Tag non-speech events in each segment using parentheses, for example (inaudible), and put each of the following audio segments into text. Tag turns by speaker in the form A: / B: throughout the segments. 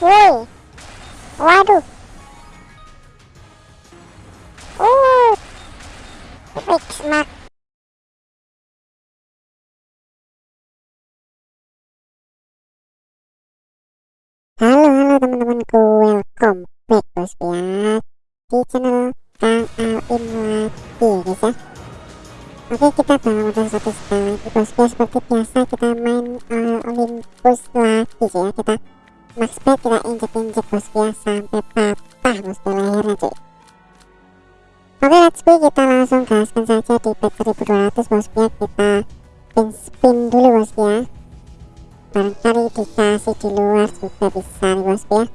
A: woi. Waduh. Uh mak. Halo halo teman-temanku. Welcome back bosku ya. Di channel Kang Alin lagi ya. Guys Oke kita modal satu bosku ya seperti biasa kita main uh, Olympus lagi ya. Kita max bet kita injek-injek bosku ya sampai patah bosku lehernya cuy Oke let's go kita langsung gaskan saja di bet 1200 bosku ya kita spin spin dulu bosku ya barangkali dikasih di luar juga bisa nih bosku ya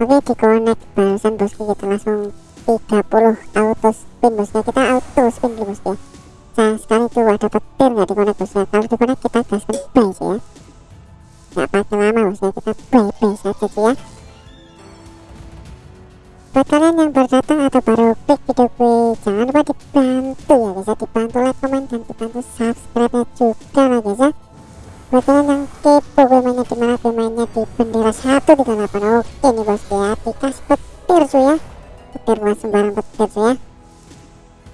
A: Oke di connect barusan bosku kita langsung 30 auto spin bosku ya kita auto spin dulu bosku ya sayang sekali tuh ada petir nggak di connect bosku ya kalau di connect kita gaskan buy sih ya nggak pakai lama ya kita buy saja sih ya? Buat kalian yang baru datang atau baru klik video gue jangan lupa dibantu ya guys ya dibantu like comment dan dibantu subscribe nya juga lah guys ya. Buat kalian yang kepo gue mainnya di mana gue mainnya di bendera 138 oke nih bosku ya dikasih petir cuy ya. Petir bukan sembarang petir cuy ya.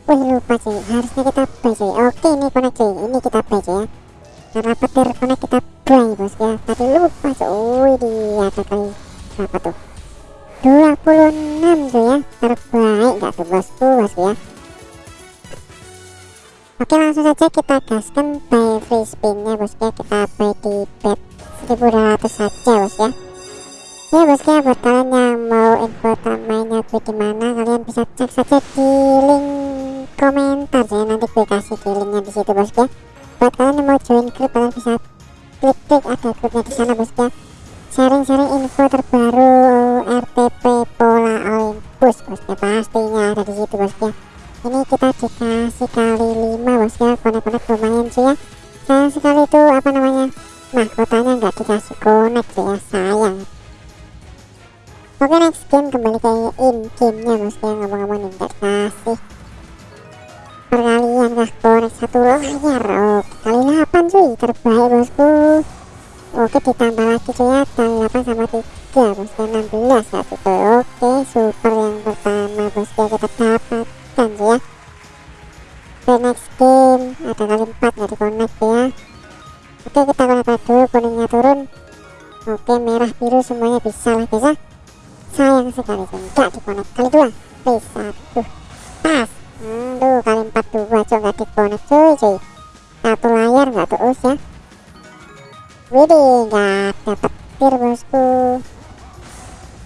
A: Wih lupa cuy harusnya kita buy cuy. Oke ini connect cuy ini kita buy cuy ya karena petir connect kita buy bosku ya. Tadi lupa wih dia ada kali berapa tuh 26 tuh ya. Terbaik gak tuh bosku bosku ya. Oke langsung saja kita gaskan buy free spinnya bosku ya. Kita buy di bet 1200 saja bos ya. Ya bosku ya buat kalian yang mau info mainnya gue di mana kalian bisa cek saja di link komentar ya. Nanti gue kasih di linknya di situ bosku ya buat kalian yang mau join grup kalian bisa klik klik ada grupnya di sana bosku ya. Sharing-sharing info terbaru RTP Pola Olympus bosku pastinya ada di situ bosku ini kita dikasih kali 5 bosku konek-konek lumayan sih ya. Sayang sekali itu apa namanya mahkotanya nggak dikasih konek sih ya sayang. Oke next game kembali ke in game nya bosku ngomong-ngomong nih nggak dikasih perkalian kah konek satu layar oke kali 8 cuy terbaik bosku Oke ditambah lagi ya kali 8 sama 3 bosku 16 ya gitu Oke super yang pertama bosku kita dapatkan cuy ya Oke next game ada kali 4 nggak di connect ya Oke kita connect dulu kuningnya turun Oke merah biru semuanya bisa lah bisa Sayang sekali cuy nggak di connect kali 2 please aduh pas Aduh kali 4 2 cuy nggak di connect cuy cuy Satu layar nggak terus ya Widih, nggak dapet tir bosku.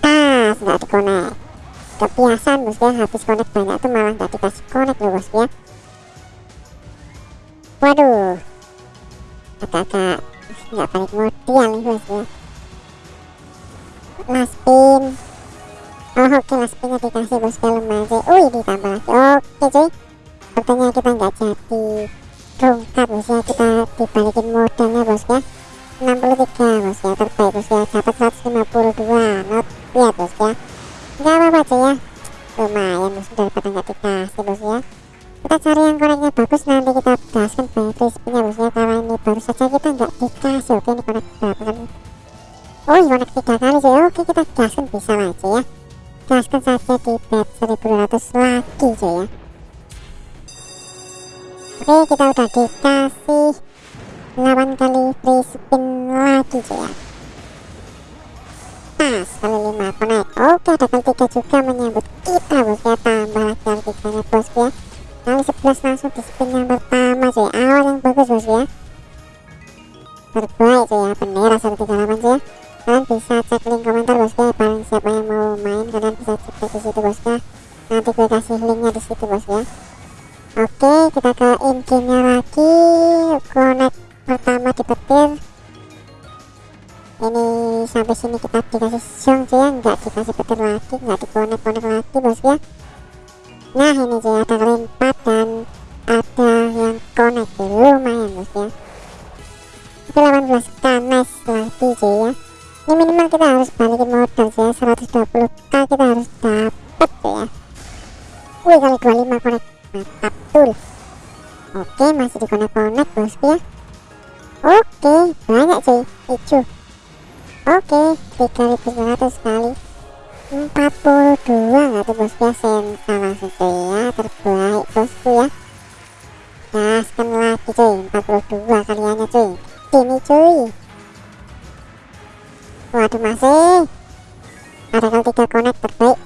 A: Tas, nggak dikonek. Kebiasaan bosku ya, habis konek banyak tuh malah nggak dikasih konek loh bosku ya. Waduh, agak-agak nggak balik modal nih bosku ya. Last spin. Oh oke, okay, last spinnya dikasih bosku ya lumayan. Wih, ditambah lagi. Oke cuy, sepertinya kita nggak jadi rungkat bosku ya, kita dibalikin modalnya bosku ya. 63 bos ya. Terbaik bos ya. Dapat 152 not lihat bos ya. Nggak apa-apa aja ya. Lumayan bos daripada nggak dikasih bos ya. Kita cari yang koneknya bagus nanti kita gaskan free spinnya bos ya. Karena ini baru saja kita nggak dikasih. Oke ini konek berapa oh ini konek tiga kali sih oke kita gaskan bisa aja ya. Gaskan saja di bet 1200 lagi cuy ya. Oke kita udah dikasih 8 kali free spin lagi cuy ya? Pas kali 5 connect oke kali 3 juga menyambut kita bos ya. Tambah lagi kali 3 nya bos ya. Kali 11 langsung di spin yang pertama cuy awal yang bagus bos ya. Terbaik cuy ya. Bendera 138 cuy ya. Kalian bisa cek link komentar bos ya. Paling siapa yang mau main kalian bisa cek di situ bos ya. Nanti gue kasih linknya di situ bos ya. Oke kita ke in game nya lagi. Connect pertama di petir ini sampai sini kita dikasih siong cuy ya nggak dikasih petir lagi nggak dikonek-konek lagi bos ya. Nah ini cuy ada 4 dan ada yang cuy lumayan bos ya. Oke 18 k nice lagi cuy ya. Ini minimal kita harus balikin modal cuy ya. 120k kita harus dapet cuy ya. Wih kali 25 connect mantap tuh oke masih dikonek-konek bos ya Oke, banyak cuy, hijau. oke 3900 kali. 42 nggak tuh bosku ya sensa langsung cuy ya terbaik bosku ya. Gaskan lagi cuy. 42 kaliannya cuy. Sini cuy. Waduh masih ada kali 3 connect terbaik.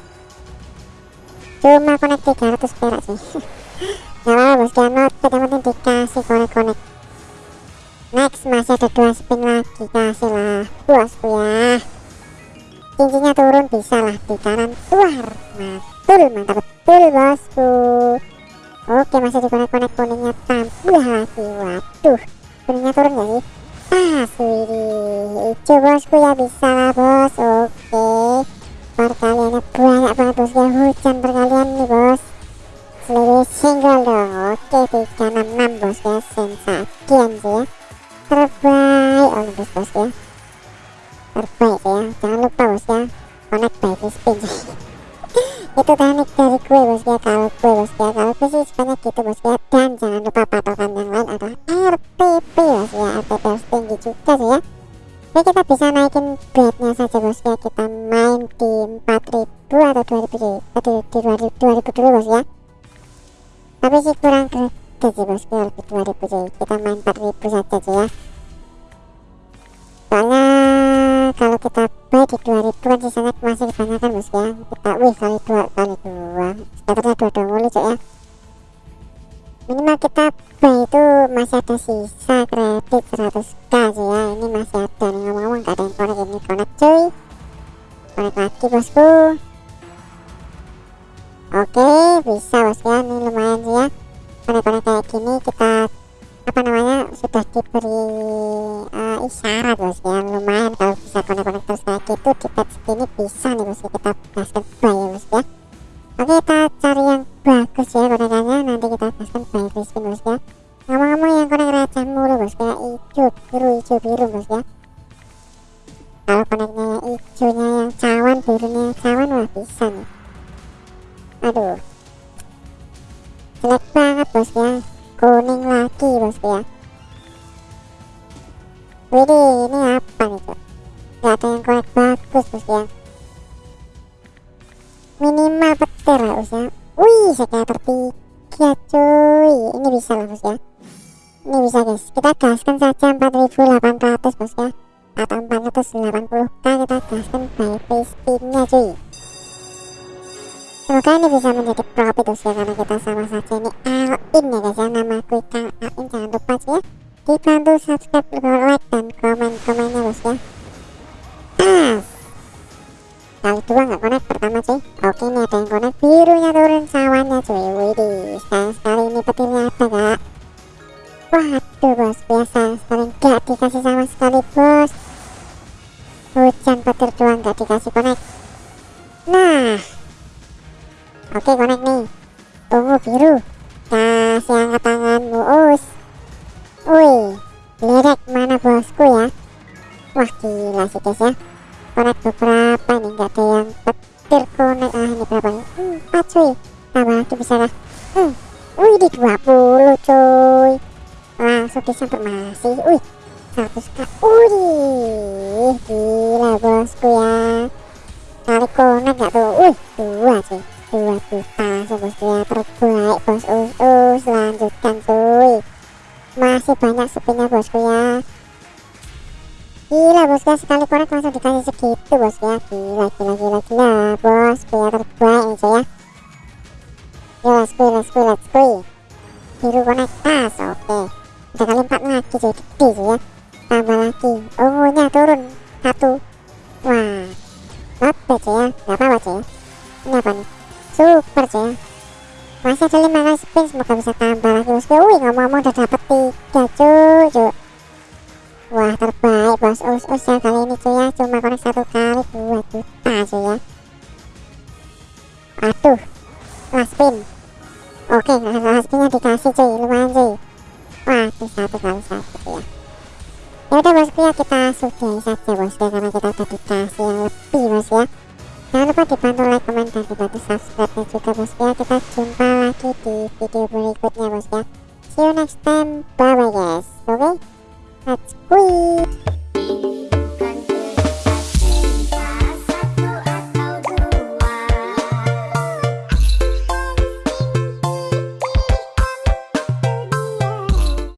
A: Cuma connect 300 perak sih (laughs) gak apa bosku ya not yang penting dikasih connect-connect masih ada dua spin lagi kasih lah bosku ya cincinnya turun bisa lah di kanan luar mantul mantap betul bosku oke masih di konek-konek kuningnya tambah lagi waduh kuningnya turun gak sih pas hijau bosku ya bisa lah bos oke perkaliannya banyak banget bos ya hujan perkalian nih bos seluruh single dong oke 366 bos ya sensakian sih ya terbaik Olympus bos ya terbaik ya jangan lupa bos ya. Connect by spin (laughs) itu teknik dari gue bos ya. Kalau gue bos ya. Kalau gue sih sebanyak gitu bos ya. Dan jangan lupa patokan yang lain adalah RTP bos ya. RTP harus tinggi juga sih ya. Oke kita bisa naikin bednya saja bos ya. Kita main di 4000 atau 2000 atau di 2000, 2000 dulu bos ya. Tapi sih kurang sih bos ya lebih 2000 sih kita main 4000 saja sih ya soalnya kalau kita buy di 2000 kan sisanya masih kebanyakan bos ya kita wih kali dua kali dua sekitarnya dua dua mulu cok ya minimal kita buy itu masih ada sisa kredit 100k sih ya ini masih ada nih ngomong-ngomong gak ada yang connect ini connect cuy connect lagi bosku oke bisa bos ya ini lumayan sih ya connect-connect kayak gini kita apa namanya sudah diberi uh, isyarat bos ya. Lumayan kalau bisa konek-konek terus kayak gitu di patch ini bisa nih bos kita gaskan buy ya bos ya oke kita cari yang bagus ya konekannya nanti kita gaskan buy crispin bos ya ngomong-ngomong yang konek receh mulu bos ya hijau biru hijau biru bos ya kalau koneknya hijaunya yang cawan birunya cawan wah bisa nih. Aduh jelek banget bos ya? Kuning lagi bosku ya. Widih ini apa nih tuh Gak ada yang korek bagus bosku ya. Minimal petir lah bos ya. Wih sekater tiga cuy. Ini bisa lah bos ya. Ini bisa guys. Kita gaskan saja 4800 bos ya. Atau 480k kita gaskan by free spinnya cuy Semoga ini bisa menjadi profit bos ya karena kita sama saja ini all in ya guys ya. Nama aku Kang all in jangan lupa sih ya. Dibantu subscribe like dan komen komennya bos ya. Pas kali dua nggak connect pertama cuy. Oke ini ada yang connect. Birunya turun sawannya cuy. Widih sayang sekali ini petirnya ada gak waduh bos biasa sekali. Nggak dikasih sama sekali bos. Hujan petir doang nggak dikasih sih guys ya. Connect beberapa nih Gak ada yang petir connect Ah ini berapa nih Empat cuy. Tambah lagi bisa lah hmm. Wih di 20 cuy. Langsung disamper masih. Wih 100k Wih Gila bosku ya. Kali connect gak tuh? Wih dua cuy. Dua juta sebosnya terbaik bos. Us us lanjutkan cuy. Masih banyak spinnya bosku ya gila bosku ya sekali korek langsung dikasih segitu bosku ya. Gila gila gila gila bosku ya terbaik cuy ya. Yo let's go let's go let's go. Biru konek tas oke. Udah kali empat lagi cuy gede cuy ya. Tambah lagi. Ungunya turun satu. Wah bad cuy ya. Gak apa-apa cuy. Ya ini apa nih? Super cuy. Masih ada 5 kali spin semoga bisa tambah lagi bosku wih ngomong-ngomong udah dapet 3 cuy cuy. Wah terbaik bos us us ya kali ini cuy ya cuma konek satu kali 2 juta cuy ya aduh last spin. Oke last spinnya dikasih cuy lumayan cuy waduh satu kali satu ya ya udah bosku ya kita sudahi saja bosku karena kita udah dikasih yang lebih bos ya jangan lupa dibantu like, komen, dan dibantu subscribe juga bos ya kita jumpa lagi di